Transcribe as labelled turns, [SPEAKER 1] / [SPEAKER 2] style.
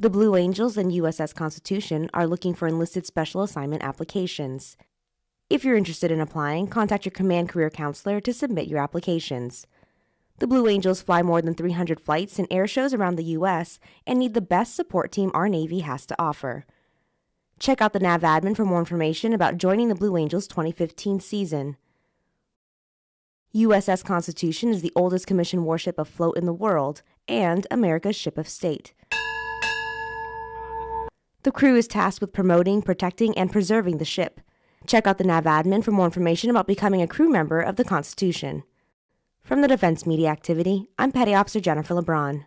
[SPEAKER 1] The Blue Angels and USS Constitution are looking for enlisted special assignment applications. If you're interested in applying, contact your command career counselor to submit your applications. The Blue Angels fly more than 300 flights and air shows around the U.S. and need the best support team our Navy has to offer. Check out the NAV admin for more information about joining the Blue Angels 2015 season. USS Constitution is the oldest commissioned warship afloat in the world and America's ship of state. The crew is tasked with promoting, protecting, and preserving the ship. Check out the NAV admin for more information about becoming a crew member of the Constitution. From the Defense Media Activity, I'm Petty Officer Jennifer LeBron.